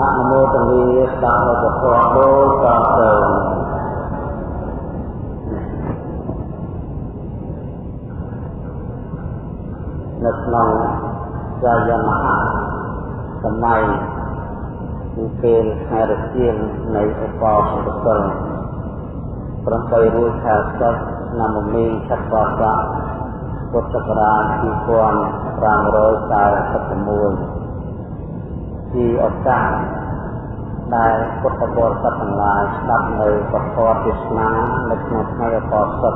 អនុមោទនីស្ដាប់នៅពធដូចតទៅនៅក្នុងសាយមហាសម័យគឺពេលខែរជាងនៃឧបោសថសិល8រួចខែសិស្សឆ្នាំមីឆត្តបរៈពុទ្ធសករាជ2541 ជាឱកាសដែលពុទ្ធបរិស័ទទាំងឡាយស្ដាប់នៅពធទេសនានៅក្នុងថ្ងៃឧបោសថ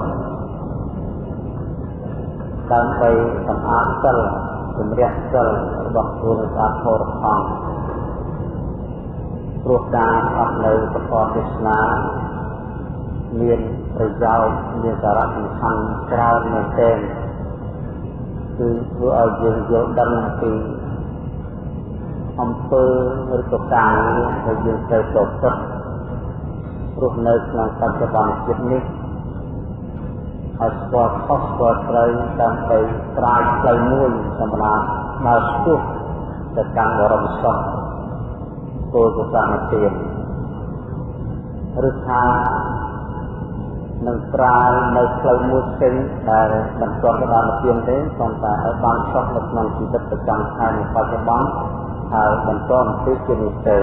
ដើម្បីសម្អាតសិលជំរះសិលរបស់ខ្លួនស្អាតផរផង់ព្រោះការអត់នៅពធទេសនាមានប្រយោជន៍មានសារៈសំខាន់ច្រើនមែនទែនគឺធ្វើឲ្យយើងយល់ដឹងពី អំពើឬក៏ការដែលយើងត្រូវប្រព្រឹត្តរស់នៅក្នុងបច្ចុប្បន្នជាតិនេះឲ្យស្គាល់ខុសស្គាល់ត្រូវដើម្បីត្រាយផ្លូវមួយសម្រាប់ដើរស្ទុះទៅកាន់បរមសុខគោលកសាមទានឬថានឹងត្រាយនៅផ្លូវមួយផ្សេងដែលមិនទាន់ទៅដល់ទានទេប៉ុន្តែឲ្យបានសុខនៅក្នុងជីវិតប្រចាំថ្ងៃនៃបច្ចុប្បន្ន ហើយបន្តអំពីជានិស្ស័យ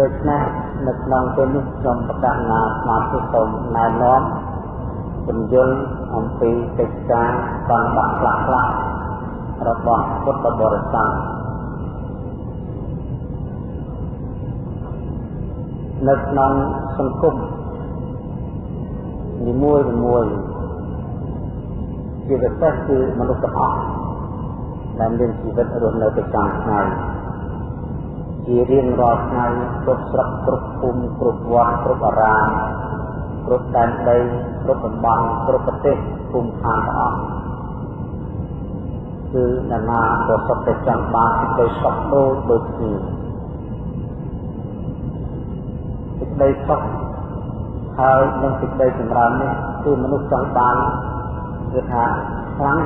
ដូច្នេះនៅក្នុងពេលនេះខ្ញុំប្រកាសណាស្មារតីសូមណែនាំពន្យល់អំពីកិច្ចការបានបាក់ខ្លះខ្លះរបស់ពុទ្ធបរិស័ទនៅក្នុងសង្គមនីមួយមួយជាពិសេសគឺមនុស្សទាំងអស់ ដែលមានជីវិតរស់នៅប្រចាំថ្ងៃជារៀងរាល់ថ្ងៃគ្រប់ស្រុកគ្រប់ភូមិគ្រប់វត្តគ្រប់អារាមគ្រប់ដែនដីគ្រប់តំបន់គ្រប់ប្រទេសភូមិឋានទាំងអស់គឺអ្នកណាក៏សុខតែចង់បានសេចក្តីសុខដូចដូចគ្នាសេចក្តីសុខហើយនឹងសេចក្តីចម្រើននេះគឺមនុស្សចង់បានគឺថាខ្លាំង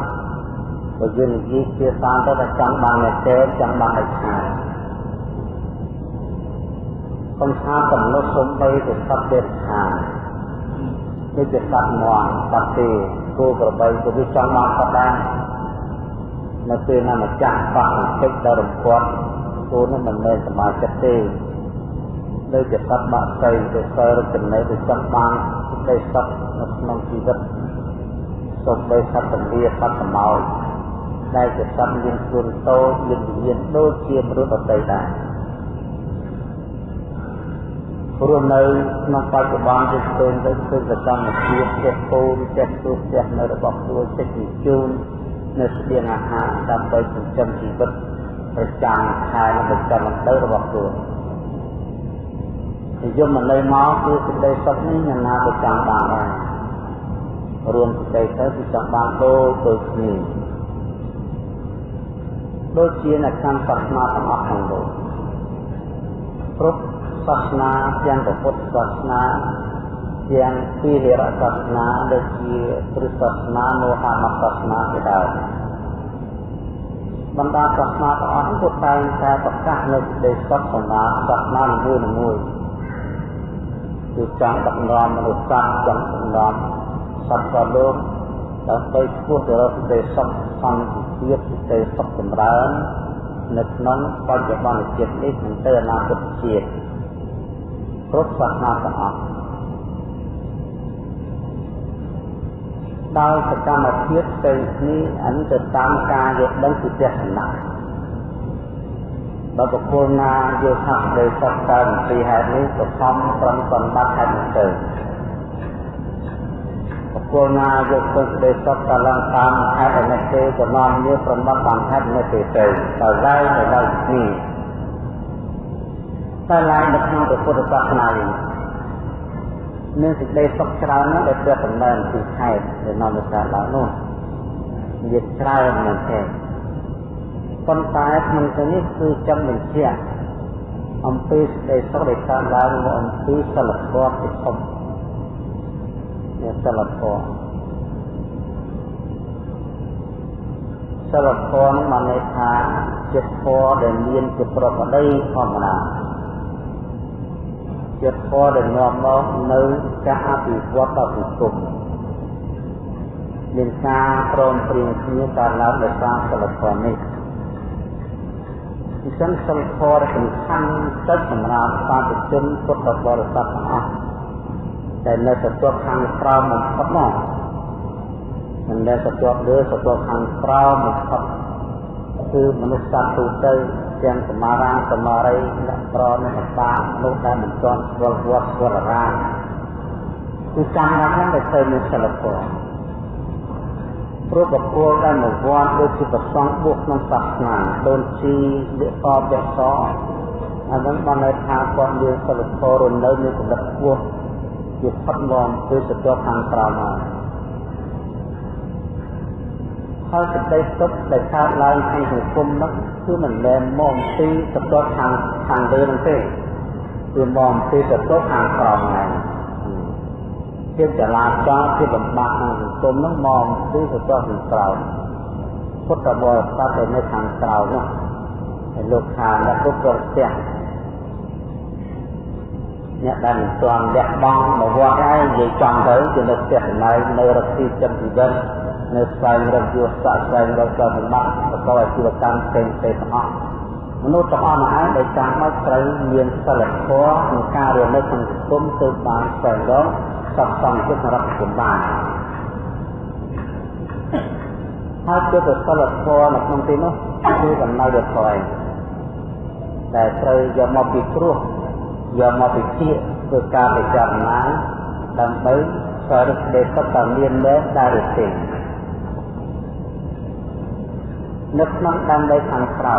បើយើងនិយាយជាសានទៅតែចង់បានតែទេចង់បានតែខាងសំថាកំណត់សំបីទៅសត្វទេខាងនេះជាសត្វមន់សត្វទេគោក្របីក៏វាចង់បានសត្វដែរនៅពេលណាម្ចាស់បាក់បន្តិចដល់រំពាត់គោនោះមិនមែនសមាជិកទេដូចជាសត្វបាក់ស្អីទៅសើរចំណេះទៅចង់បានសេចក្តីសុខនៅក្នុងជីវិតសូម្បីសត្វពលាសត្វសម្ោច ដែលជាសត្វមានខ្លួនតូចមានវិញ្ញាណដូចជាមនុស្សដទៃដែរព្រោះនៅក្នុងបច្ចុប្បន្នយើងឃើញទៅឃើញសកម្មភាពផ្ទះពូនផ្ទះទូផ្ទះនៅរបស់ខ្លួនចិត្តជញ្ជូននៅស្បៀងអាហារដើម្បីចិញ្ចឹមជីវិតប្រចាំខែនិងប្រចាំទៅរបស់ខ្លួននិយមមកនៅមកគឺសេចក្តីសុខនេះយ៉ាងណាក៏ចង់បានដែររួមសេចក្តីទៅគឺចង់បានដូចដូចគ្នា ដូចជានៅក្នុងសាសនាទាំងអស់ក្នុងលោកគ្រប់សាសនាទាំងពុទ្ធសាសនាទាំងពីររសាសនាដូចជាគ្រិស្តសាសនាមហាមសាសនាជាដើមបណ្ដាសាសនាទាំងអស់គឺតែងតែប្រកាសនៅសេចក្តីសុខសម្រាប់សាសនានីមួយៗគឺចង់ដឹកនាំមនុស្សសត្វចង់ដឹកនាំសត្វក៏លោក ដើម្បីឈ្មោះទៅរកសេចក្តីសុខសន្តិភាពសេចក្តីសុខចម្រើននៅក្នុងបច្ចុប្បន្នជាតិនេះនិងទៅអនាគតជាតិគ្រប់សាសនាទាំងអស់ដោយសកម្មភាពផ្សេងគ្នាអនិច្ចតាមការយល់ដឹងពីទស្សនៈបើបុគ្គលណាយល់ថាសេចក្តីសុខកើតពីហេតុនេះក៏ខំប្រឹងសម្បត្តិហេតុនេះទៅ បុគ្គលណាយកទៅសេចក្តីសុខកឡើងតាមហេតុនេះទេក៏នាំវាប្រមត់តាមហេតុនេះទេទៅដល់ឡើងទៅដល់នេះតែឡើងនៅក្នុងពុទ្ធសាសនានេះមានសេចក្តីសុខច្រើនណាស់ដែលព្រះតំណែងពីហេតុដែលនាំទៅកើតឡើងនោះមានច្រើនមែនទេប៉ុន្តែក្នុងទីនេះគឺចង់បញ្ជាក់អំពីសេចក្តីសុខដែលកើតឡើងមកអំពីសិលធម៌ពិធម មានសិលធម៌សិលធម៌បានន័យថាចិត្តធម៌ដែលមានជាប្រកបដីធម្មតាចិត្តធម៌ដែលនាំមកនៅការអភិវឌ្ឍដល់សង្គមមានការព្រមព្រៀងគ្នាកើតឡើងដោយសារសិលធម៌នេះអញ្ចឹងសិលធម៌សំខាន់ទៅសម្រាប់សាធុជនពុទ្ធបរិស័ទទាំងអស់ តែនៅទទួលខាងក្រោមបំផុតមកមិនដែលទទួលលើទទួលខាងក្រោមបំផុតគឺមនុស្សសត្វទូទៅទាំងសមារាសមារីអ្នកប្រអ្នកបាមនុស្សដែលមិនទាន់ស្គាល់វត្តស្គាល់អារាមគឺចាំណាស់ហ្នឹងដែលទៅមានសិលធម៌ព្រោះបុគ្គលដែលមកវត្តដូចជាប្រសង់បុកក្នុងសាសនាដូនជីលិកបវសអានឹងបានន័យថាគាត់មានសិលធម៌រនៅមានកម្រិតខ្ពស់ ជាផុតមកពីសត្វខាងក្រោមហើយហើយសេចក្តីសុខដែលកើតឡើងក្នុងសង្គមនោះគឺមិនមែនមកពីសត្វខាងខាងលើនោះទេគឺមកពីសត្វខាងក្រោមហ្នឹងជាចលាចលជាបំបាក់ក្នុងសង្គមនោះមកពីសត្វខាងក្រោមពុទ្ធបរិស័ទដែលនៅខាងក្រោមនោះហើយលោកថាអ្នកគ្រប់គ្រងផ្ទះ អ្នកដែលមិនទាន់លះបង់មកវត្តហើយនិយាយចំទៅគឺនៅផ្ទះកន្លែងនៅរកទីចិត្តជីវិតនៅស្វែងរកយុទ្ធសាស្ត្រស្វែងរកការសម្បត្តិប្រកបអាជីវកម្មផ្សេងផ្សេងទាំងអស់មនុស្សទាំងអស់នោះឯងដែលចាំបាច់ត្រូវមានសិលធម៌ក្នុងការរស់នៅក្នុងសង្គមទើបបានស្វែងរកសត្វសង្ឃចិត្តសម្រាប់សង្គមបានហើយជាទៅសិលធម៌នៅក្នុងទីនោះគឺដំណើរដល់ថយតែត្រូវយកមកពីគ្រោះ យកមកពិភាក្សាធ្វើការពិចារណាដើម្បីសរុបសេចក្តីសុខតើមានមែនដែរឬទេនៅក្នុងដើម្បីខាងក្រៅ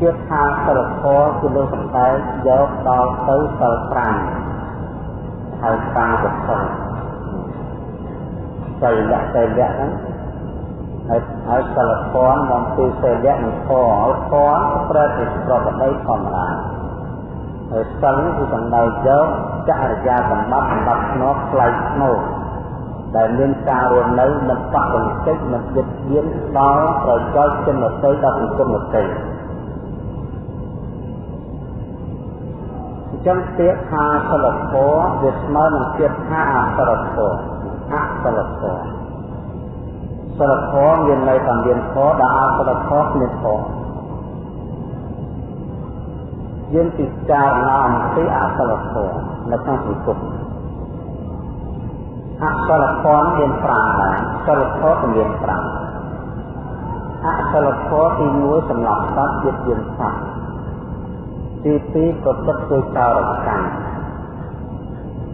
ជាថាសិលធម៌គឺលើសំដែងយកដល់ទៅសិល5ហើយតាមកសិលសិលៈសិលៈហ្នឹង ហើយហើយសិលធម៌មកពីសិលៈនិងធម៌ហើយធម៌ប្រែជាប្រកបដីធម្មតាហើយសិលគឺសំដៅយកចរិយាសម្បត្តិសម្បត្តិស្នប់ផ្លៃស្នូដែលមានការរស់នៅមិនប៉ះទង្គិចមិនយឹកយានដល់ប្រយោជន៍ជនដទៃដល់សង្គមដទៃអញ្ចឹងពាក្យថាសិលធម៌វាស្មើនឹងពាក្យថាអសិលធម៌អសិលធម៌ សិលធម៌មានន័យថាមានធម៌ដែលអសិលធម៌មានធម៌យើងពិចារណាអំពីអសិលធម៌នៅក្នុងសង្គមអសិលធម៌មាន5ដែរសិលធម៌មាន5អសិលធម៌ទី1សម្រាប់សត្វជាតិយានសត្វទី2ប្រព្រឹត្តដោយចោរកម្ម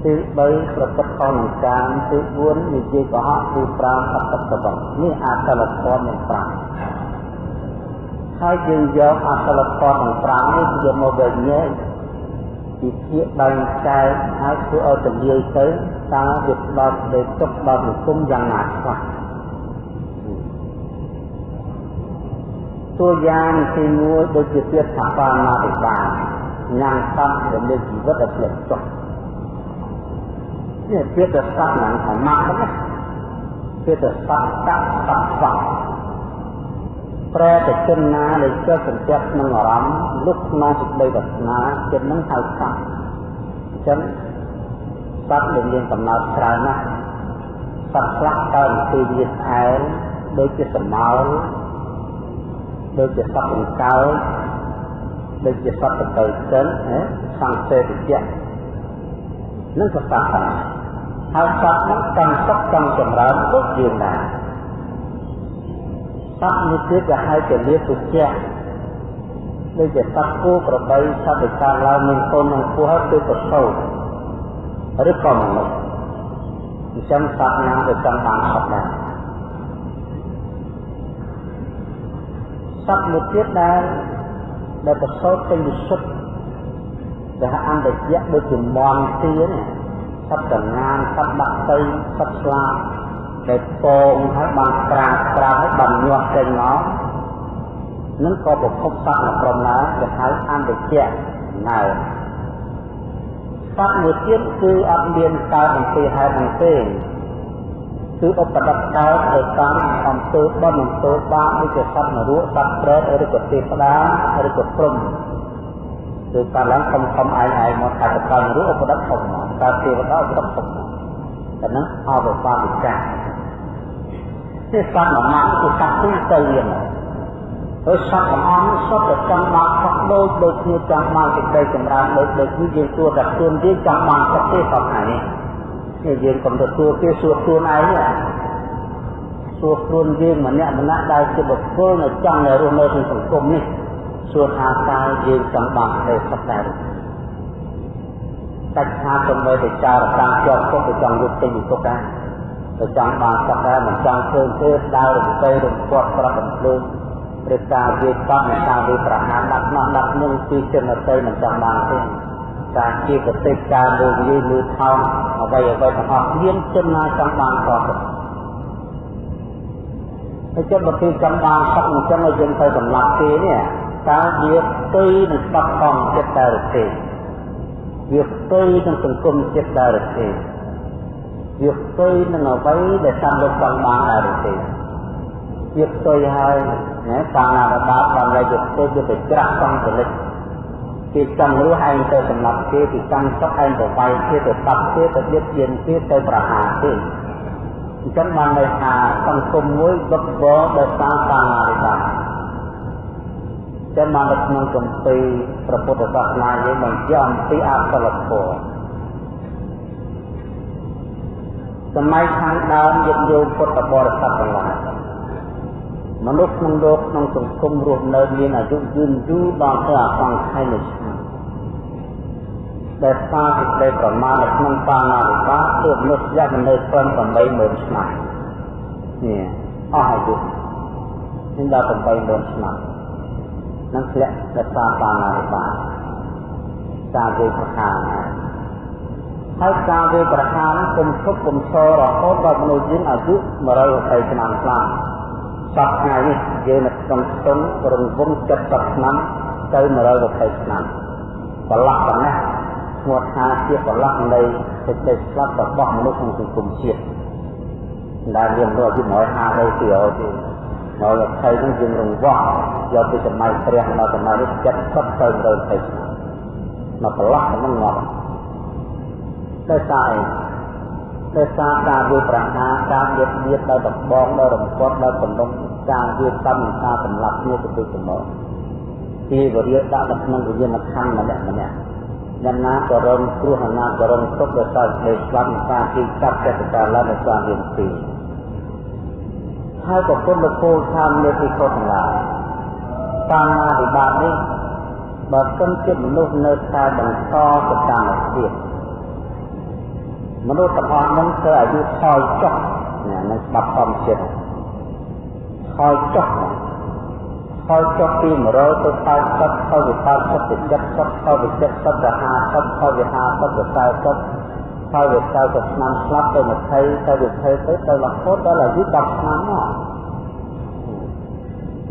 ទី3ប្រព្រឹត្តខុសនឹងកាមទី4និយាយកុហកទី5អត្តតបនេះអសិលធម៌មាន5ហើយយើងយកអសិលធម៌ទាំង5នេះយកមកវិញ្ញាណពីភាកបែងចែកហើយធ្វើឲ្យទលាយទៅតើវាផ្ដោតលើទុកដល់សង្គមយ៉ាងណាខ្លះតួយ៉ាងទី1ដូចជាទៀតថាបាណាតិបាញ៉ាំសត្វដែលមានជីវិតដែលផ្លិចចុះ នេះទៀតទៅសត្វហ្នឹងថាម៉ាក់ហ្នឹងទៀតទៅសត្វកាក់សត្វសត្វប្រែទៅជនណាដែលចុះសន្តិក្នុងអារម្មណ៍លុបក្នុងសេចក្តីវាសនាចិត្តនឹងហៅសត្វអញ្ចឹងសត្វដែលមានកំណើតច្រើនណាស់សត្វខ្លះកើតពីវាស្អែលដូចជាសមោលដូចជាសត្វអង្កើដូចជាសត្វតទៅចិនសង្សេតិយៈនឹងសត្វដែរ ហើយសត្វនោះកាន់សុខកាន់ចម្រើនដូចយើងដែរសត្វនេះទៀតក៏ហៅជាលាទុជៈដូចជាសត្វគោក្របីសត្វដែលកើតឡើងមានកូននឹងពោះហើយគឺប្រសូតឬក៏មនុស្សអញ្ចឹងសត្វណាក៏ចង់បានសុខដែរសត្វមួយទៀតដែលដែលប្រសូតពេញវិសុទ្ធដែលអន្តយៈដូចជាមន់ទាន សត្វកងានសត្វដាក់ទៅសត្វស្លាបដែលពងហើយបានក្រាបក្រាបហើយបានញាស់ចេញមកនឹងក៏ប្រភពសត្វប្រមាគេហៅអន្តយៈណែសត្វមួយទៀតគឺអត់មានកើតអំពីហេតុនឹងទេគឺឧបដិតកើតទៅតាមអំពើបុណ្យអំពើបាបដូចជាសត្វនរកសត្វប្រេតឬក៏ទេវតាឬក៏ព្រំគឺកាលឡើងខំខំឯងឯងមកថាទៅកើតនរកឧបដិតធំកើ តទេវតាឧបដិតធំតែនឹងអបបាវិកាទេសត្វមួយម៉ាក់គឺសត្វទូទៅយ៉ាងហើយសត្វទាំងអស់សុទ្ធតែចង់បានខុសដូចដូចគ្នាចង់បានសេចក្តីចម្រើនដូចដូចគ្នាយើងទួតែខ្លួនយើងចង់បានខុសទេសពថ្ងៃនេះនេះយើងកុំទទួលគេសួរខ្លួនឯងសួរខ្លួនយើងម្នាក់ម្នាក់ដែលជាបុគ្គលនៅចង់នៅរស់នៅក្នុងសង្គមនេះសួរថាតើយើងចង់បានទេសុខដែរ តែថាទៅមើលទៅចារតាំងជាប់គុកទៅចង់យកទិញគុកដែរទៅចង់បានសុខដែរមិនចង់ឃើញទេដើររំពេរំពាត់ប្រត់បំភ្លើងឬការវាតន់ការវាប្រហារដាក់នោះដាក់នឹងពីចិនតីមិនចង់បានទេការជាកតិការលើនិយាយលើថោងអ្វីអ្វីទាំងអស់មានចិនណាចង់បានក៏ទៅហើយចិត្តបើគេចង់បានសុខអញ្ចឹងឲ្យយើងទៅសម្លាប់គេនេះតើវាផ្ទុយនឹងស្បត់ផងចិត្តដែរទេ វាផ្ទុយនឹងសង្គមចិត្តដែរទេវាផ្ទុយនឹងអ្វីដែលតាមលោកចង់បានដែរទេវាផ្ទុយហើយណាតាមណាបាបបានតែវាផ្ទុយវាទៅច្រាក់សងចរិតគេចង់រស់ឯងទៅសម្លាប់គេគេចង់សុខឯងទៅវាយគេទៅតាប់គេទៅបៀតបៀនគេទៅប្រហារគេអញ្ចឹងបានន័យថាសង្គមមួយវឹកវរដោយសារតាមណាបាប ចឹងបាននៅក្នុងគម្ពីរព្រះពុទ្ធសាសនាយើងបញ្ជាក់អំពីអសិលធម៌សម័យខាងដើមយុគយោពុទ្ធបរិស័ទទាំងឡាយមនុស្សក្នុងលោកក្នុងសង្គមរស់នៅមានអាយុយឺនយូរដល់ទៅអសង្ខ័យនៃឆ្នាំដែលសារសេចក្តីប្រមាណនៅក្នុងបាណាវិបាកគឺមនុស្សយកនៅត្រឹម80000ឆ្នាំនេះអស់អាយុនេះដល់80000ឆ្នាំ នឹងធ្លាក់ទៅសាបារិបាការវេប្រខានហើយការវេប្រខានគុំឈប់គុំឈររហូតដល់មនុស្សយើងអាយុ120ឆ្នាំខ្លាំងសពថ្ងៃនេះយើងនៅក្នុងស្ទុំរង្វង់70ឆ្នាំទៅ120ឆ្នាំប្រឡាក់ប៉ុណ្ណេះឈ្មោះថាជាប្រឡាក់នៃសេចក្តីស្លាប់របស់មនុស្សក្នុងសង្គមជាតិដែលមានមនុស្សអាយុ150ទៅទៀត 120ហ្នឹងយើងរង្វាស់យកពីសម័យព្រះមកសម័យនេះ70ទៅ120ឆ្នាំមកប្រឡោះហ្នឹងងាប់ទៅសារអីទៅសារការវាប្រហារការៀបមៀតដល់ដំបងដល់រំពាត់ដល់បំណងការវាកម្មការសម្លាប់គ្នាទៅទៅសម្បោទេវរាជដាក់នៅក្នុងវិញ្ញាណខណ្ឌម្នាក់ម្នាក់យ៉ាងណាក៏រងគ្រោះអាណាក៏រងទុក្ខដោយសារស្ដេចស្លាប់នឹងការទីកាត់ចិត្តការឡើងនៃស្វាមៀនទី ហើយក៏ពុទ្ធលោកពោលថាមានទីខុសទាំងឡាយតាមណាវិបាកនេះបើសិនជាមនុស្សនៅតែបន្តទៅតាមទៀតមនុស្សទាំងអស់នឹងធ្វើអាយុថយចុះណានឹងស្ដាប់ធម្មជាតិថយចុះថយចុះពី100ទៅ80ថយពី80ទៅ70ថយពី70ទៅ50ថយពី50ទៅ40 ថយពី40ឆ្នាំស្លាប់ទៅ20ទៅ20ទៅទៅរហូតដល់អាយុ10ឆ្នាំមក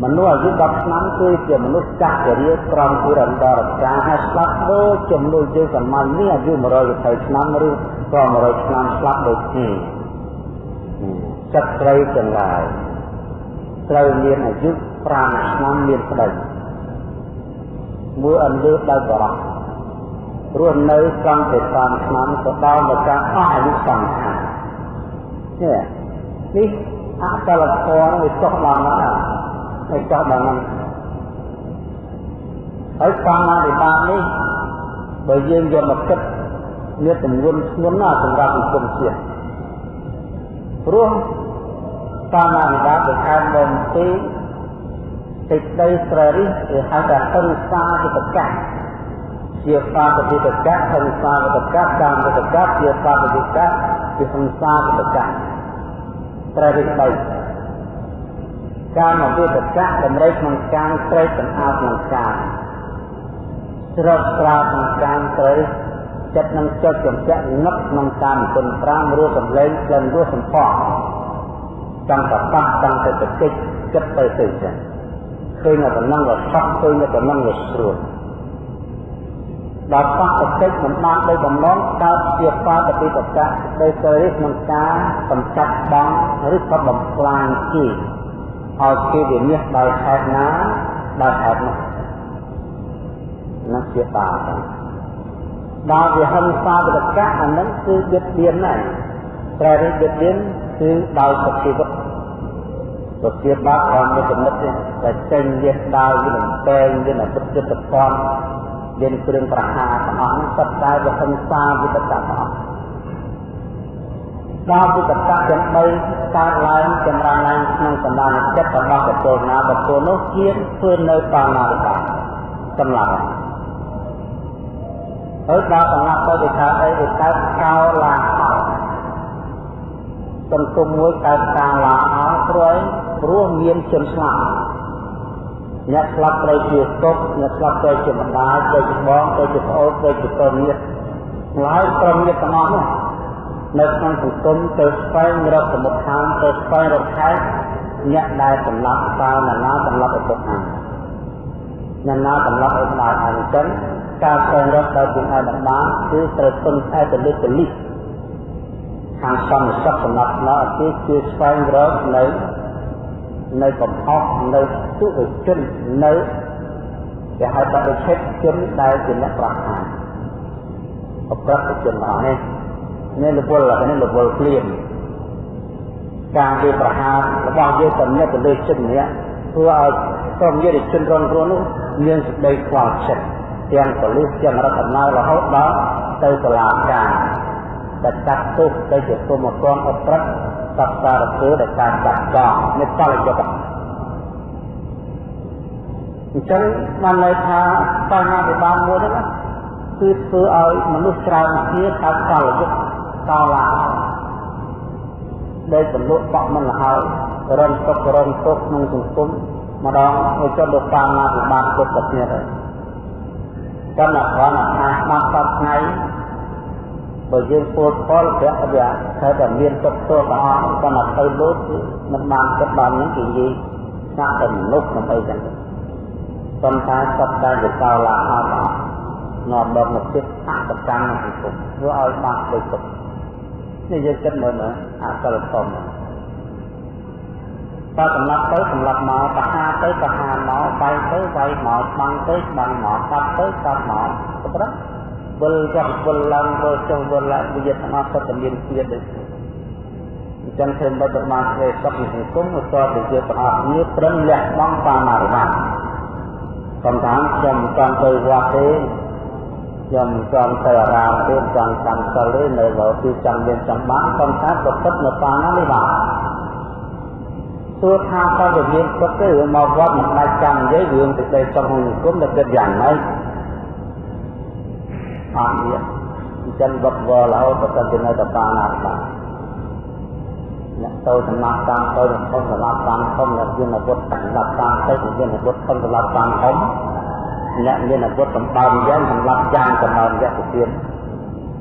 មនុស្សអាយុ10ឆ្នាំគឺជាមនុស្សចាស់ជារៀបក្រំពីរន្តរការហើយស្លាប់ដូចចំនួនយើងសាមញ្ញនេះអាយុ120ឆ្នាំឬក៏100ឆ្នាំស្លាប់ដូចគ្នាចិត្តស្រីទាំងឡាយត្រូវមានអាយុ5ឆ្នាំមានប្តីមួយអន្លើដោយបរោះ រស់នៅត្រង់តែ5ឆ្នាំក៏ដល់មកការអស់អាយុសង្ខារនេះនេះអកលធម៌វាចុះដល់ណាហើយចុះដល់ហ្នឹងហើយកម្មវិបាកនេះបើយើងយកមកគិតមានទម្ងន់ធ្ងន់ណាស់សម្រាប់សង្គមជាតិព្រោះកម្មវិបាកដែលខាងមកទីសេចក្តីស្ររិះគេហៅថាហិង្សាវិតកៈ ជាបាបវិតកៈហិង្សាវិតកៈកាមវិតកៈជាបាបវិតកៈជាហិង្សាវិតកៈត្ររិះបីកាមវិតកៈតម្រូវក្នុងការត្រេកសម្អាតក្នុងការស្រកស្រាបក្នុងការត្រេកចិត្តនឹងចិត្តចំចាក់ងឹកក្នុងការគុណ5រស់សម្លេងក្លិនរស់សម្ផស្សចង់ប្របាស់ចង់ទៅតិចចិត្តទៅទៅចឹងឃើញតែប៉ុណ្ណឹងក៏សក់ឃើញតែប៉ុណ្ណឹងក៏ស្រួល ដល់បកតិចមិនបានដោយបំណងកើតជាបាតពិតកៈដោយទៅរិះក្នុងការកម្ចាត់បងឬក៏បំផ្លាញជីឲ្យគេវិនិច្ឆ័យដោយហេតុណាដោយហេតុនោះនោះជាបាបដល់វិហិង្សាវិតកៈអានឹងគឺបៀតបៀនណាត្រូវរិះបៀតបៀនគឺដោយសជីវិតទៅជាបាបតាមមួយចំណុចទេតែចេញវាដើរវានឹងតែងវានឹងពិតចិត្តពន់ មានគ្រឿងប្រហារទាំងអស់នេះសិតតែវិហិង្សាវិតកៈទាំងអស់ដល់វិតកៈទាំង3កើតឡើងចម្រើនឡើងក្នុងសន្តានចិត្តរបស់បុគ្គលណាបុគ្គលនោះជាធ្វើនៅបាណារិបាសម្រាប់ហើយដល់សម្រាប់ទៅវាកើតអីវាកើតកោឡាហោសង្គមមួយកើតការឡាហោព្រួយព្រោះមានជនស្លាប់ អ្នកស្លាប់ត្រូវជាទុកអ្នកស្លាប់ត្រូវជាម្ដាយត្រូវជាបងត្រូវជាប្អូនត្រូវជាកូនញាតិហើយក្រុមញាតិទាំងអស់នោះនៅក្នុងសង្គមទៅស្វែងរកសមុទ្រឋានទៅស្វែងរកខែអ្នកដែលសម្លាប់តើណានាសម្លាប់ឪពុកអាអ្នកណាសម្លាប់ឪម្ដាយអញ្ចឹងការស្វែងរកដោយពុទ្ធឯកបានគឺត្រូវពឹងផ្អែកទៅលើពលិសខាងសន្តិសុខសម្រាប់នៅអតិគឺស្វែងរកនៅ នៅកំហុសនៅទុតិជននៅគេហៅថាវិឆេទជនដែលជាអ្នកប្រហារអប្រតិជនរបស់នេះនេះលពលនេះលពលក្លៀនការវាប្រហាររបស់យើងតំណែងទៅលើចិត្តម្នាក់ធ្វើឲ្យក្រុមយុទ្ធជនរងគ្រោះនោះមានសេចក្តីខ្វល់ចិត្តទាំងប៉ូលីសទាំងរដ្ឋាភិបាលរហូតដល់ទៅតុលាការដែលចាត់ទុកទៅជាគុំអពងអប្រិត សត្វសារពើដែលការចាត់ចោលនេះតលយុគអញ្ចឹងបានន័យថាបញ្ហាពិបាកមួយហ្នឹងគឺធ្វើឲ្យមនុស្សច្រើនគ្នាកើតកលយុគកលាដែលពលុបបក់មិនលហើយរំទុករំទុកក្នុងសង្គមម្ដងឲ្យចុះដល់បញ្ហាពិបាកគ្រប់ប្រភេទហើយកាន់តែគ្រាន់តែថាមកសពថ្ងៃ បើយើងពោលផលប្រាក់វាខែតែមានទុកទោសទាំងអស់កាន់តែទៅលូតគឺមិនបានគិតដល់នេះគឺនិយាយស្នាក់តែមនុស្សដើម្បីចឹងប៉ុន្តែសពតែវាកោឡាអត់អត់នាំដល់មកចិត្តអកកម្មក្នុងសង្គមធ្វើឲ្យបាក់ដូចទុកនេះយើងគិតមើលមើលអសិលធម៌បើសម្លាប់ទៅសម្លាប់មកបហាទៅបហាមកវាយទៅវាយមកស្បាំងទៅស្បាំងមកកាត់ទៅកាត់មកទៅប្រ វិលចុះវិលឡើងវិលចុះវិលឡើងវាទាំងអស់សុទ្ធតែមានជាតិដូចអញ្ចឹងធ្វើមិនបានបានធ្វើសុខក្នុងសង្គមមកតទៅជាទាំងអស់គ្នាប្រឹងលះបង់តាមអរិយកំថាខ្ញុំចង់ទៅវត្តទេខ្ញុំចង់ទៅអារាមទេចង់កាន់សិលទេនៅលើទីចង់មានចង់បានប៉ុន្តែប្រព្រឹត្តនៅតាមណានេះបាទទោះថាតើវាមានទុកទេរឿងមកវត្តមិនដាច់ចាំនិយាយរឿងសេចក្តីសុខក្នុងសង្គមដែលគិតយ៉ាងម៉េច អត់មានអញ្ចឹងវត្តវល់រហូតទៅទៅនៅតែបានណាបាទអ្នកទៅសំណាប់តាមទៅនឹងធំសម្រាប់តាមធំអ្នកមានអាវុធសម្រាប់តាមទៅមានអាវុធធំសម្រាប់តាមធំអ្នកមានអាវុធសម្បើមយ៉ាងសម្រាប់យ៉ាងសម្បើមយ៉ាងទៅទៀត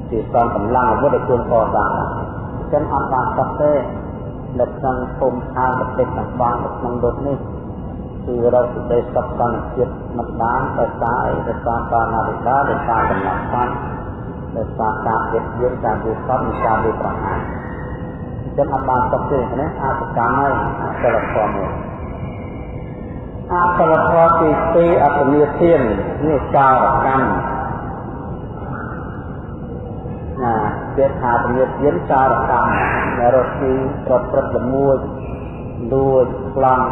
ជាស្ទងកម្លាំងអាវុធឲ្យជួនកសាងអញ្ចឹងអត់បានសោះទេនៅក្នុងភូមិឋានប្រទេសទាំងបានក្នុងលោកនេះ គឺរកសេចក្តីសុខសន្តិភាពមិនបានដោយសារអីដោយសារបាណាវិការដោយសារកំណត់បានដោយសារការវិទ្យាការវិស័យនិងការវិប្រហារចឹងអត់បានសុខទេណាអសកម្មហើយអសិលធម៌មួយអសិលធម៌ទី2អពនិធាននេះចោរកម្មណាគេថាពនិធានចោរកម្មរត់ទីប្រព្រឹត្តល្មួយលួចប្លន់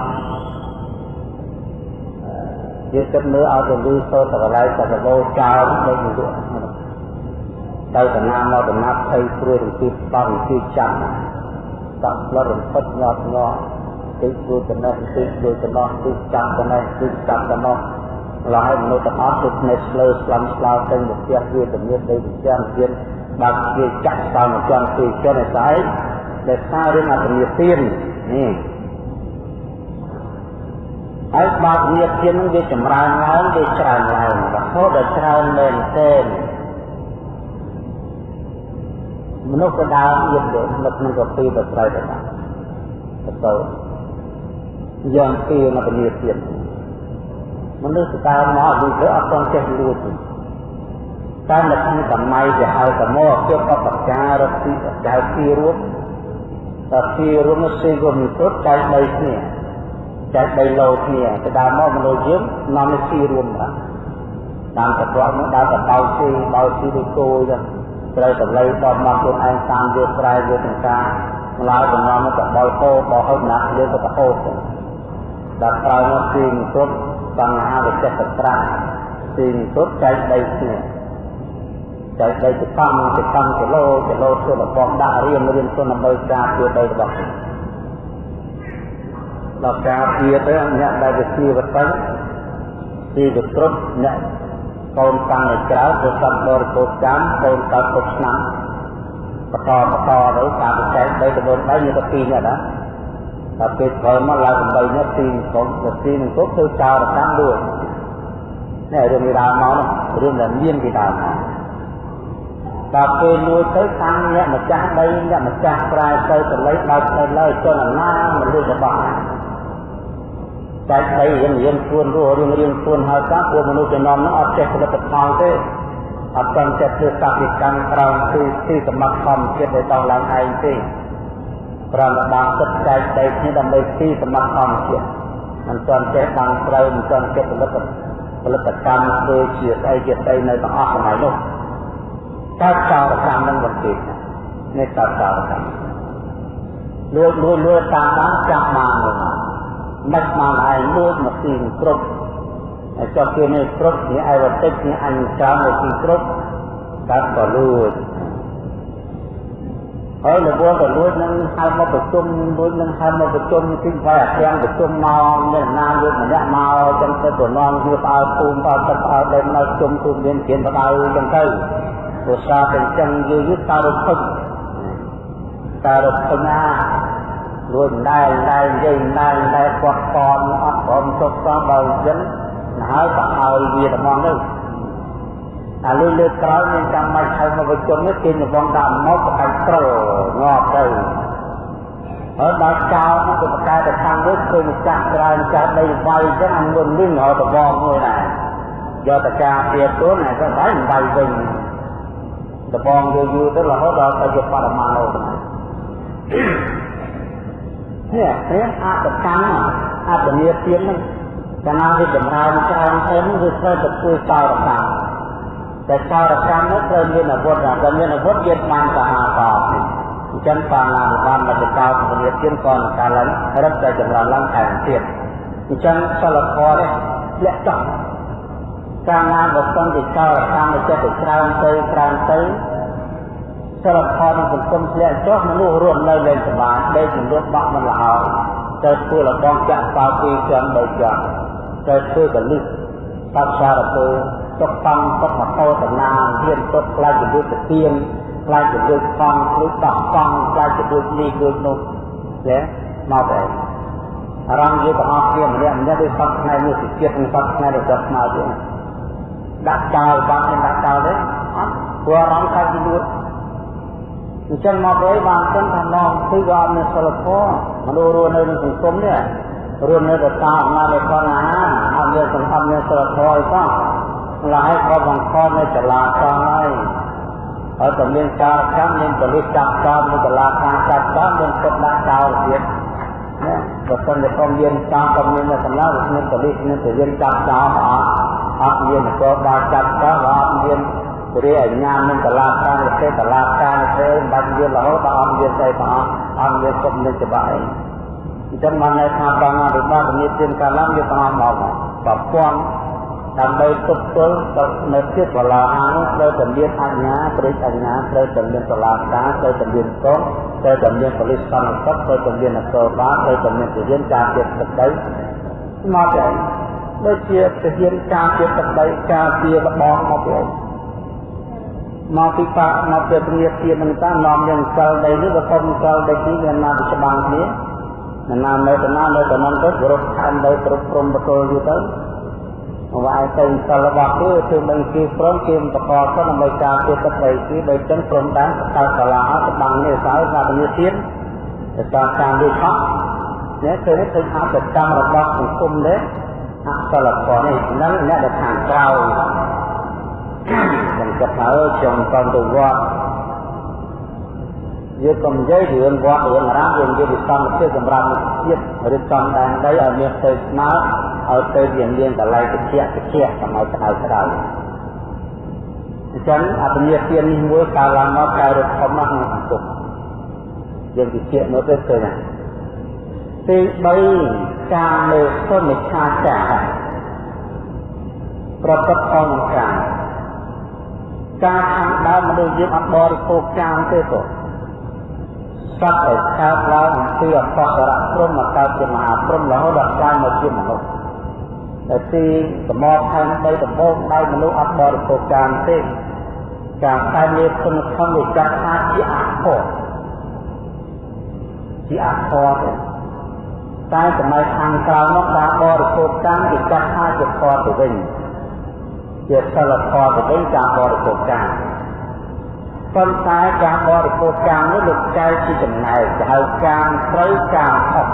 យើងគិតមើលឲ្យទៅលឺសូត្រតកន្លែងតកដោចោលដូចនេះទៅតាណាមកដំណាប់ភ័យព្រួយរំទីបងទីចាំដាក់ផ្លត់រំភិតញាត់ញាត់ទីព្រួយចំណេះទីព្រួយចំណោះទីចាំចំណេះទីចាំចំណោះឡើយមនុស្សទាំងអស់គឺភ្នែកស្លើស្លាំស្លោទៅមកផ្ទះវាជំនាញដីវិជាទៀតបើគេចាក់តាមមកចាំទីចុះឯស្អែកដែលសាររឿងអត្តនិទាននេះ ហើយបាបញាតិនឹងវាចម្រើនឡើងវាច្រើនឡើងរហូតដល់ច្រើនមែនទែនមនុស្សក៏ដើរទៀតនៅក្នុងកពីទៅត្រូវទៅបានទៅយ៉ាងពីនៅពលាទៀតមនុស្សដើរមកវាអត់ទាន់ចេះលួចទេតែនៅក្នុងសម័យដែលហៅសមោជាបបការរត់ទីចៅទីរួមតើទីរួមសេគុំពុទ្ធចែកបីគ្នា ចែកបីលោគ្នាទៅដល់មកមនុស្សយើងនាំទៅទីរួមបាទតាមប្រព័ន្ធនោះដល់ទៅបោទីបោទីដូចគោចឹងត្រូវតម្លៃដល់មកខ្លួនឯងតាមវាស្រែវាសង្ការម្ល៉េះបំណងទៅបោហោបោហោណាយើងទៅបោហោដល់ក្រោយមកទីពុទ្ធបញ្ហាវិចិត្រត្រាទីពុទ្ធចែកបីគ្នាចែកដីទៅកម្មទៅកម្មគីឡូគីឡូទៅលបងដាក់រៀនរៀនទៅដើម្បីការពារដីរបស់ខ្លួន ដល់ការទៀតទៅអ្នកដែលវិជាវតិទីវិត្រុតអ្នកកូនតាំងឲ្យក្រៅទៅសំដរកោកម្មកូនកើតគ្រប់ឆ្នាំបន្តបន្តទៅតាមប្រកែក3ទៅ4 3មានតែ2នាក់ណាតែពេលក្រោយមកឡើង8នាក់ទីកូនទីនឹងគ្រប់ធ្វើចោរកម្មដូចនេះរឿងនេះដើមមករឿងដែលមានពីដើមមកដល់ពេលលួចទៅតាំងអ្នកម្ចាស់ដីអ្នកម្ចាស់ស្រែទៅទៅលេខដល់ទៅលើជនណាមនុស្សរបស់ ចែកដីរៀងរៀងខ្លួនរស់រៀងរៀងខ្លួនហើយតាពួកមនុស្សចំណោមនោះអត់ចេះផលិតផលទេអត់ទាន់ចេះធ្វើកសិកម្មក្រោមទីទីសម្បត្តិធម្មជាតិដែលដល់ឡើងឯងទេប្រមបានទឹកចែកដីគ្នាដើម្បីទីសម្បត្តិធម្មជាតិមិនទាន់ចេះដាំត្រូវមិនទាន់ចេះផលិតផលិតកម្មធ្វើជាស្អីជាស្អីនៅទាំងអស់សម័យនោះកើតចោរកម្មនឹងបន្តិចនេះកើតចោរកម្មលួចលួចលួចតាមបានចាប់បាននោះ មិនបានឯងលួចមកទីគ្រប់ហើយចុះគេនេះគ្រប់នេះឯវតិចនេះអញច្រើននៅទីគ្រប់កើតក៏លួចហើយលវក៏លួចនឹងហៅមកប្រជុំលួចនឹងហៅមកប្រជុំទីផ្សារទាំងប្រជុំមកមានណាលួចម្នាក់មកចឹងទៅប្រឡងវាផ្អើភូមិផ្អើទឹកផ្អើដីនៅជុំទូមានគៀនបដៅចឹងទៅព្រោះសារទាំងចឹងយូរយូរតារភឹកតារភឹកណា រួចដែរដែរនិយាយដែរដែរគាត់កនអត់ព្រមចុះសោះបើអញ្ចឹងហើយក៏ឲ្យវាត្មងទៅអាលុយលើក្រោយមានចាំបាច់ហៅមកប្រជុំនេះគេញបងដាក់មកប្រកាច់ត្រល់ងាប់ទៅហើយដល់ចោលមកប្រកាយទៅខាងនេះឃើញម្ចាស់ច្រើនចាស់ដីវាយអញ្ចឹងអញមុនលឹងរត់តបងមួយដែរយកតការពៀខ្លួនហើយក៏បាយបាយវិញដបងយូរយូរទៅរហូតដល់ទៅជាបរមាណូ នេះព្រះអតកម្មអតនីទានហ្នឹងកាលណាវាចម្រើនច្រើនទៅវាត្រូវទៅធ្វើចោរកម្មតែចោរកម្មនោះត្រូវមានអាវុធតែមានអាវុធយើងបានសាហាតអញ្ចឹងបានឡានបានមកចោរពលាទានក៏នឹងការឡើងរឹតតែចម្រើនឡើងថែមទៀតអញ្ចឹងសិលធម៌នេះលាក់ចោលកាលណាបើសិនជាចោរកម្មទៅចិត្តទៅច្រើនទៅច្រើនទៅ សិលធម៌នៃសង្គមធ្លាក់ចុះមនុស្សរស់នៅលែងសុបាយដេកជំរុញបាក់មិនល្អទៅធ្វើលបងចាក់សោពីជាន់បីជាន់ទៅធ្វើកលិសបច្ចារពើទុកតង់ទុកមតោតំណាងហ៊ានទុកខ្លាចជាយុទ្ធទានខ្លាចជាយុទ្ធផងឬដោះកង់ខ្លាចជាយុទ្ធនេះយុទ្ធនោះចេះមកបែបអារម្មណ៍យុទ្ធអស់គ្នាម្នាក់ម្នាក់ដូចសពថ្ងៃនេះជាជាតិនឹងសពថ្ងៃរបស់ស្មារតីដាក់ចោលបាត់នឹងដាក់ចោលទេអត់ព្រោះអារម្មណ៍ខ្លាចជាយុទ្ធ អញ្ចឹងមកវិញបានគិតថាមកគឺក៏អត់មានសិលធម៌មនុស្សរស់នៅក្នុងសង្គមនេះរស់នៅទៅតាមអំណាចនៃផងអាហារអត់មានសង្ឃឹមមានសិលធម៌អីសោះម្ល៉េះក៏បង្ខំនៅចលាចលហើយហើយក៏មានការកម្មមានបលិសចាប់តាមមានចលាខាងចាប់តាមមានគិតដាក់ចោលទៀតណាបើសិនជាកុំមានតាមក៏មានសម្រាប់មានបលិសមានទៅមានចាប់ចោលអត់អត់មាននគរបាលចាប់តាមអត់មានព្រះអញ្ញានឹងតឡាការទេតឡាការទេបាច់មានរហូតដល់អង្គមានស្អីបងអង្គមានគុំនឹងច្បាស់អីអញ្ចឹងមកនៅថាបងរិបាពនិទានកាលឡើងយកបងមកប្រព័ន្ធដើម្បីទប់ទល់ទៅនៅជាបលាអានោះត្រូវតែមានអញ្ញាព្រឹកអញ្ញាត្រូវតែមានតឡាការត្រូវតែមានកងត្រូវតែមានបលិសកម្មសត្វត្រូវតែមានអកលបាត្រូវតែមានទានការពារទឹកដីមកទៅដូចជាទានការពារទឹកដីការពារលបងមកទៅ មកពីបាក់មកពីព្រាទៀតនឹងតានាំយើងសិលដីនេះក៏កុំសិលដីនេះវាណាទៅច្បាំងគ្នាណាណានៅទៅណានៅទៅនឹងទៅរត់ខំដីគ្រប់ព្រំបកលយូរទៅមកវាយទៅសិលរបស់គេធ្វើមិនគេព្រមគេបកកទៅដើម្បីការពារទឹកដីគេដោយចឹងព្រមដែរតើសាលាច្បាំងនេះសើថាព្រាទៀតទៅតាមការវាខកនេះគឺនេះគឺអបកម្មរបស់សង្គមនេះអសិលធម៌នេះហ្នឹងអ្នកដែលខាងក្រៅ ខ្ញុំគិតថាអើខ្ញុំក៏ទៅវត្តយើងកុំនិយាយរឿងវត្តរឿងអារាមយើងនិយាយពីកម្មវិធីសម្រាប់ជាតិឬកំដែនដីឲ្យមានទៅស្មើឲ្យទៅវាមានកន្លែងតិចតិចសម័យក្តៅក្តៅអញ្ចឹងអភិញ្ញាទាននេះមួយកើតឡើងមកកែរត់ធំមកក្នុងសង្គមយើងវិភាគមើលទៅឃើញណាទី3ការលើសុនិច្ឆាចារប្រកបផងនឹងការ ការខាងដើមមនុស្សយើងអត់បរិភោគចាមទេក៏សត្វដែលកើតឡើងអំពីអបសរៈព្រមមកកើតជាមហាព្រមរហូតដល់កើតមកជាមនុស្សតែទីសមរផែនដីដំបូងដោយមនុស្សអត់បរិភោគចាមទេការតែមានគុណធម៌វាចាត់ថាជាអខរជាអខរទេតែសម័យខាងក្រោយមកការបរិភោគកម្មគេចាត់ថាជាខរទៅវិញ ជាសិលធម៌ទៅវិញការបរិភោគកម្មប៉ុន្តែការបរិភោគកម្មនេះលោកចែកជាចំណែកទៅហៅកម្មត្រូវកម្មអត់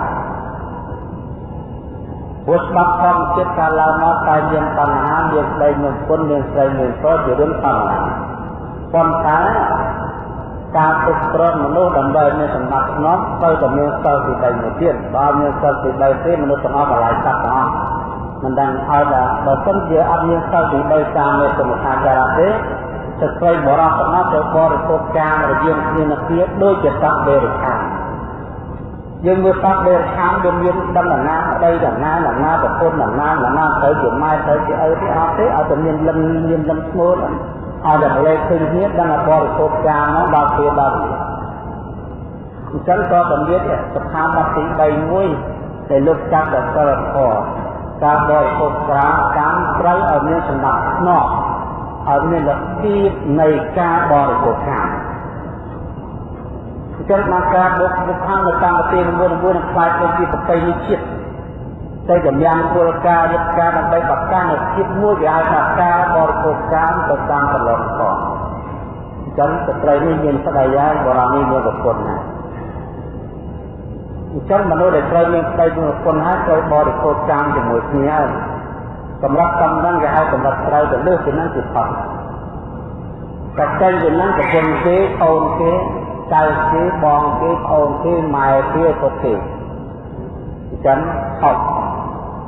ព្រោះច្បាប់ធម្មជាតិកាលឡើងមកតែមានបញ្ហាមានស្ដីមានគុណមានស្រីមានព្រោះជារឿងធម្មតាប៉ុន្តែការទុកត្រង់មនុស្សដើម្បីមានសម្បត្តិស្នំទៅតែមានសិលទី3មួយទៀតបើមានសិលទី3ទេមនុស្សទាំងអស់កន្លែងសត្វទាំងអស់ មិនដឹងហើយថាបើសិនជាអត់មានសិលទី3តាមមេសមខាចារៈទេស្ត្រីបរោះទាំងអស់ទៅបរិភោគកាមរយាមគ្នានឹងគ្នាដូចជាសត្វបេរិខានយើងមើលសត្វបេរិខានវាមានដំណាណាដីដំណាដំណាប្រពន្ធដំណាដំណាទៅជាម៉ែទៅជាឪទេអត់ទេឲ្យតែមានលឹមមានលឹមស្មូតឲ្យតែលេខឃើញគ្នាដឹងថាបរិភោគកាមមកដល់ពេលដល់អញ្ចឹងក៏តម្រៀបស្ថាប័នទី3មួយដែលលោកចាត់ដល់សិលធម៌ ការបរិភោគក្រាកម្មត្រូវឲ្យមានសម្ដាប់ស្នប់ឲ្យមានលទ្ធិនៃការបរិភោគកម្មអញ្ចឹងមកការបុកបុកខាងនៅតាមប្រទេសមួយមួយនឹងខ្លាចទៅជាប្រពៃណីជាតិតែកម្យ៉ាងគោលការណ៍យុទ្ធការដើម្បីបកកានៅជាតិមួយគេហៅថាការបរិភោគកម្មទៅតាមកន្លងកអញ្ចឹងស្ត្រីនេះមានស្ដីយ៉ាងបរមនេះមានប្រពន្ធណា អញ្ចឹងមនុស្សដែលត្រូវមានស្ដីមានប្រពន្ធហើយត្រូវបរិភោគកម្មជាមួយគ្នាហើយសម្រាប់កំណឹងគេហៅសម្រាប់ត្រូវទៅលើពីហ្នឹងជាផុតតែចេញពីហ្នឹងប្រពន្ធគេអូនគេចៅគេបងគេប្អូនគេម៉ែគេពុតគេអញ្ចឹងខុស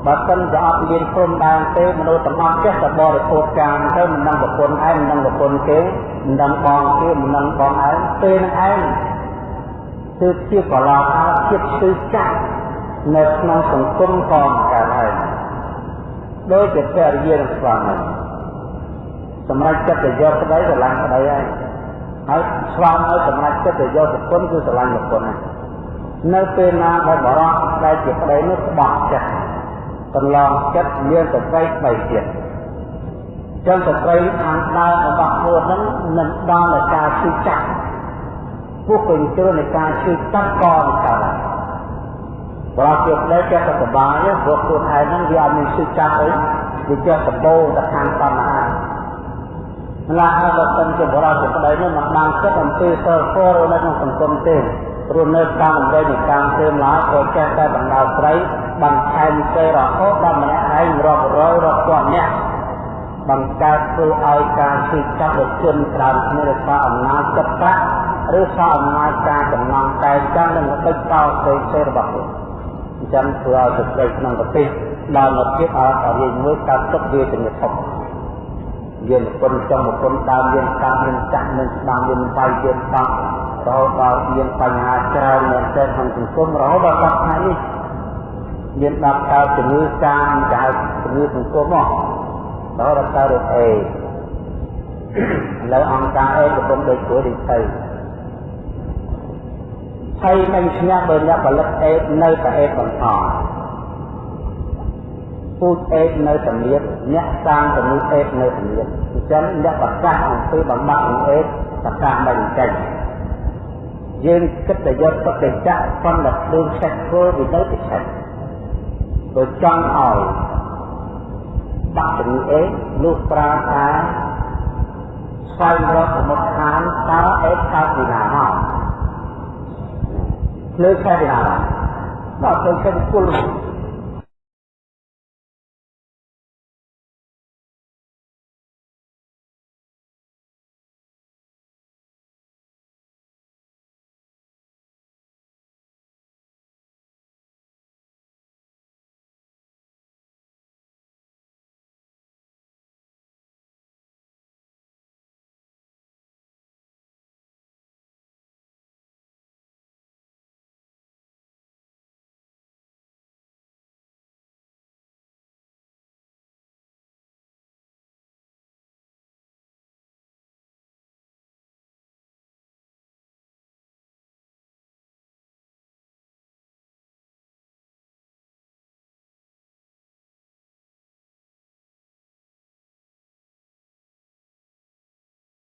បើសិនជាអត់មានព្រំដែនទេមនុស្សទាំងអស់ចេះតែបរិភោគកាមទៅមិនដឹងប្រពន្ធឯងមិនដឹងប្រពន្ធគេមិនដឹងបងគេមិនដឹងបងឯងពេលហ្នឹងឯង គឺជាកលាការជាតិគឺចាស់នៅក្នុងសង្គមក៏កើតហើយដោយជាពរិយានឹងស្វាមីសម្រាប់ចិត្តទៅយកប្តីស្រឡាញ់ប្តីហើយហើយស្វាមីសម្រាប់ចិត្តទៅយកប្រពន្ធគឺស្រឡាញ់ប្រពន្ធហើយនៅពេលណាដែលបរោះដែលជាប្តីនោះបោះចិត្តកន្លងចិត្តមានសតិស្បីទៀតចឹងស្ត្រីខាងដើមរបស់ខ្លួនហ្នឹងនឹងដល់ដល់ការឈឺចាក់ ពួកពេញជ្រុលនៃការឈឺចាក់ក៏នឹងកើតដែរបើជាប្តីចេះតែសបាយព្រោះខ្លួនឯងហ្នឹងវាអត់មានឈឺចាក់អីវាចេះសបោទៅខាងតណ្ហាម្ល៉េះហើយបើសិនជាបរិសុទ្ធប្តីនោះមិនបានគិតអំពីសិលធម៌នៅក្នុងសង្គមទេព្រោះនៅតាមអំបីនៃការធ្វើម្ល៉េះក៏ចេះតែបណ្ដោស្រីបន្ថែមទៅរហូតដល់ម្នាក់ឯងរាប់រយរាប់ពាន់នាក់បង្កើតធ្វើឲ្យការជិះចាប់ដោយជនច្រើនគ្នាដោយសារអំណាចចិត្តប្រាក់ ឬសារអំណាចការចំណងតែចឹងនឹងដឹកតោទៅទៅរបស់ខ្លួនអញ្ចឹងធ្វើឲ្យស្ត្រីក្នុងប្រទេសដល់មកទៀតឲ្យតែរៀងមួយកើតទុកវាជាធំយើងគុណចំគុណដើមយើងកាត់មានចាក់មានស្ដាំមានបាយយើងតោះរហូតដល់មានបញ្ហាច្រើនមែនទែនក្នុងសង្គមរហូតដល់សប្តាហ៍នេះមានដល់កើតជំងឺកាមដែលជំងឺសង្គមមករហូតដល់កើតរោគអេឥឡូវអង្គការអេកំពុងដូចគួរដូចទៅ ហើយមិនឈ្នះបើអ្នកផលិតអេនៅតែអេបន្តពូជអេនៅសម្លៀកអ្នកសាងជំងឺអេនៅសម្លៀកអញ្ចឹងអ្នកប្រកាសអំពីបំបត្តិជំងឺអេប្រកាសមិនចេញយើងគិតតែយកទុកទៅចាក់ប៉ុន្តែដូចឆេះធ្វើវាទៅទៅឆេះដូចចង់ឲ្យដាក់ជំងឺអេលោកប្រាថាស្វែងរកសមុទ្រឋានតើអេកើតពីណាមក លើខែពីណាដល់ទៅគេគល់